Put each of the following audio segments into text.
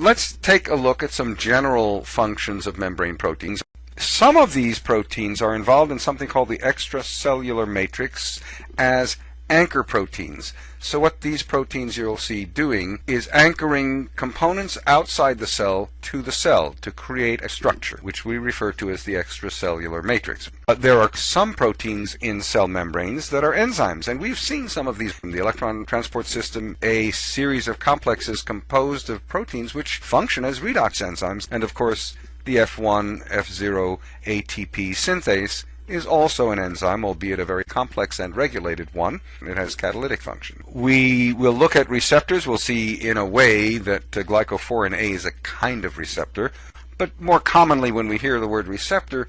let's take a look at some general functions of membrane proteins. Some of these proteins are involved in something called the extracellular matrix as anchor proteins. So what these proteins you'll see doing is anchoring components outside the cell to the cell to create a structure, which we refer to as the extracellular matrix. But there are some proteins in cell membranes that are enzymes, and we've seen some of these from the electron transport system, a series of complexes composed of proteins which function as redox enzymes, and of course the F1, F0 ATP synthase is also an enzyme, albeit a very complex and regulated one. It has catalytic function. We will look at receptors. We'll see in a way that uh, glycophorin A is a kind of receptor. But more commonly, when we hear the word receptor,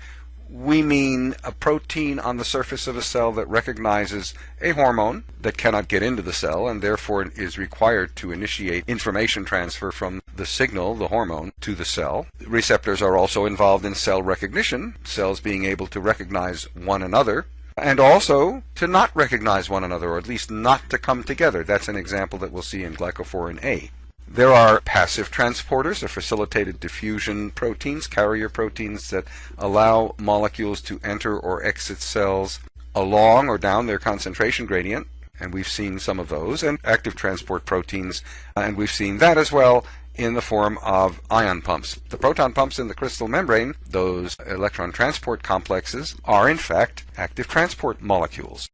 we mean a protein on the surface of a cell that recognizes a hormone that cannot get into the cell and therefore is required to initiate information transfer from the signal, the hormone, to the cell. Receptors are also involved in cell recognition, cells being able to recognize one another and also to not recognize one another, or at least not to come together. That's an example that we'll see in glycophorin A. There are passive transporters or facilitated diffusion proteins, carrier proteins that allow molecules to enter or exit cells along or down their concentration gradient. And we've seen some of those, and active transport proteins, and we've seen that as well in the form of ion pumps. The proton pumps in the cristae membrane, those electron transport complexes, are in fact active transport molecules.